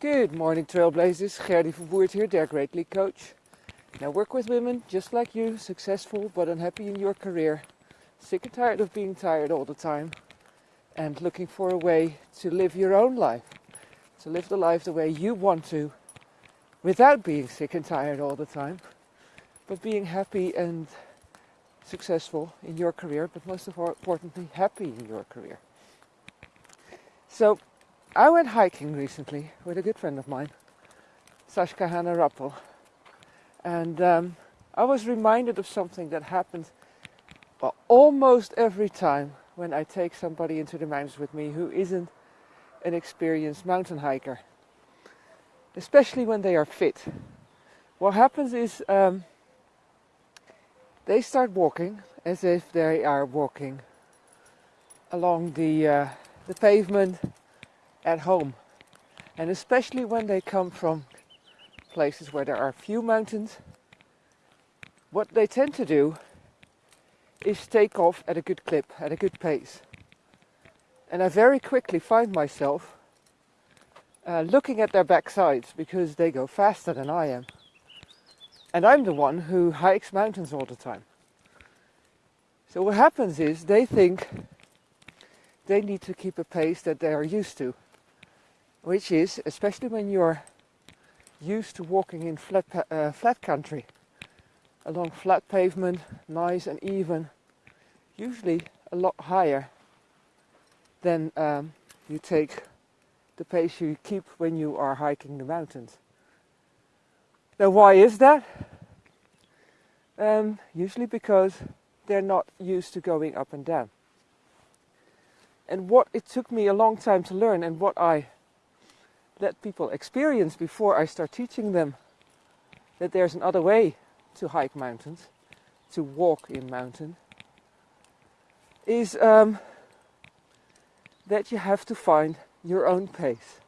Good morning, Trailblazers. Gerdy Verwoerd here, Dare Greatly coach. Now, work with women just like you, successful but unhappy in your career, sick and tired of being tired all the time, and looking for a way to live your own life, to live the life the way you want to, without being sick and tired all the time, but being happy and successful in your career, but most importantly, happy in your career. So, I went hiking recently with a good friend of mine, Sascha Hanna Rappel, and um, I was reminded of something that happens well, almost every time when I take somebody into the mountains with me who isn't an experienced mountain hiker, especially when they are fit. What happens is um, they start walking as if they are walking along the uh, the pavement at home. And especially when they come from places where there are few mountains, what they tend to do is take off at a good clip, at a good pace. And I very quickly find myself uh, looking at their backsides because they go faster than I am. And I'm the one who hikes mountains all the time. So what happens is they think they need to keep a pace that they are used to which is, especially when you're used to walking in flat, uh, flat country, along flat pavement, nice and even, usually a lot higher than um, you take the pace you keep when you are hiking the mountains. Now, why is that? Um, usually because they're not used to going up and down. And what it took me a long time to learn, and what I let people experience before I start teaching them that there's another way to hike mountains, to walk in mountain, is um, that you have to find your own pace.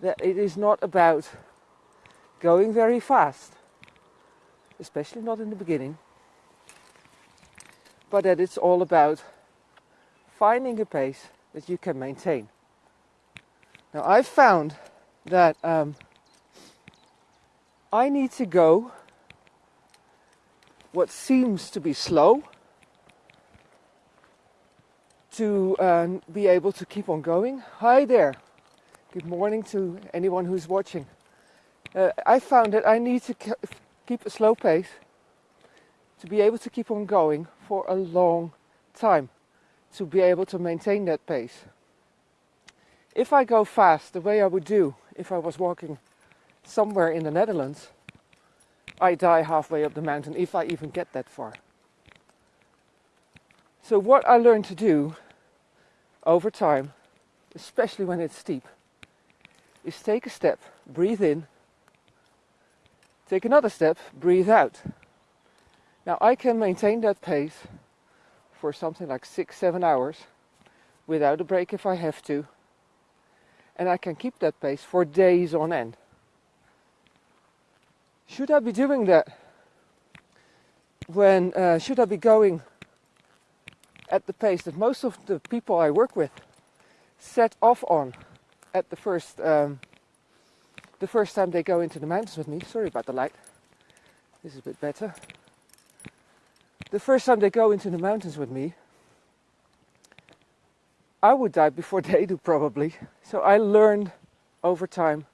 That it is not about going very fast, especially not in the beginning, but that it's all about finding a pace that you can maintain. Now I've found that um, I need to go what seems to be slow to uh, be able to keep on going. Hi there. Good morning to anyone who's watching. Uh, I found that I need to keep a slow pace to be able to keep on going for a long time, to be able to maintain that pace if I go fast the way I would do if I was walking somewhere in the Netherlands, I die halfway up the mountain if I even get that far. So what I learned to do over time, especially when it's steep, is take a step, breathe in, take another step, breathe out. Now I can maintain that pace for something like six, seven hours without a break if I have to and I can keep that pace for days on end. Should I be doing that when, uh, should I be going at the pace that most of the people I work with set off on at the first, um, the first time they go into the mountains with me? Sorry about the light. This is a bit better. The first time they go into the mountains with me, I would die before they do probably. So I learned over time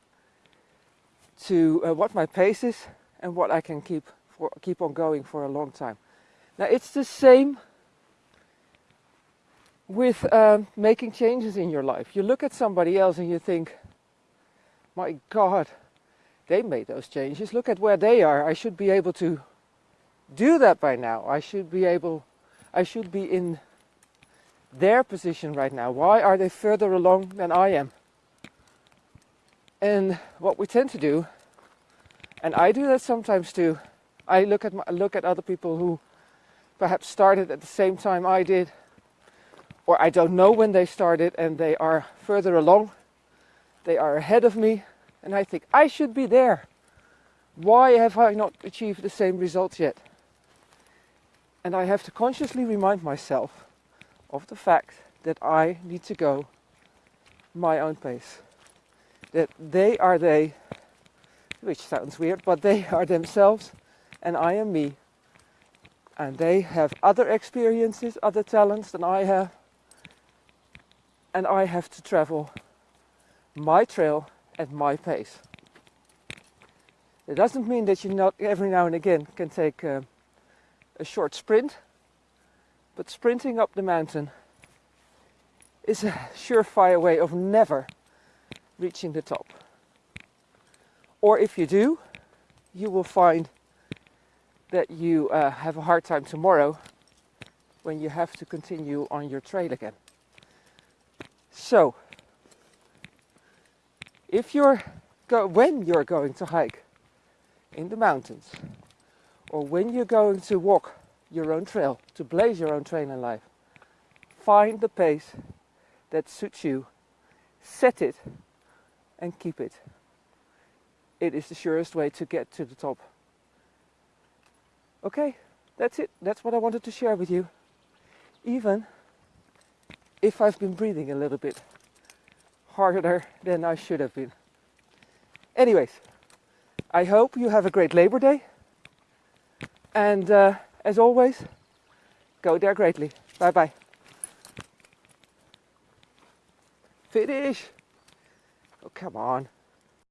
to uh, what my pace is and what I can keep for, keep on going for a long time. Now it's the same with um, making changes in your life. You look at somebody else and you think, my God, they made those changes. Look at where they are. I should be able to do that by now. I should be able, I should be in their position right now? Why are they further along than I am? And what we tend to do, and I do that sometimes too, I look at my, look at other people who perhaps started at the same time I did, or I don't know when they started and they are further along, they are ahead of me, and I think I should be there. Why have I not achieved the same results yet? And I have to consciously remind myself of the fact that I need to go my own pace. that they are they, which sounds weird, but they are themselves and I am me. And they have other experiences, other talents than I have. And I have to travel my trail at my pace. It doesn't mean that you not every now and again can take a, a short sprint, but sprinting up the mountain is a surefire way of never reaching the top. Or if you do, you will find that you uh, have a hard time tomorrow when you have to continue on your trail again. So, if you're when you're going to hike in the mountains, or when you're going to walk your own trail, to blaze your own trail in life, find the pace that suits you, set it, and keep it. It is the surest way to get to the top. Okay, that's it. That's what I wanted to share with you. Even if I've been breathing a little bit harder than I should have been. Anyways, I hope you have a great Labor Day. And uh, as always, go there greatly. Bye bye. Finish! Oh, come on.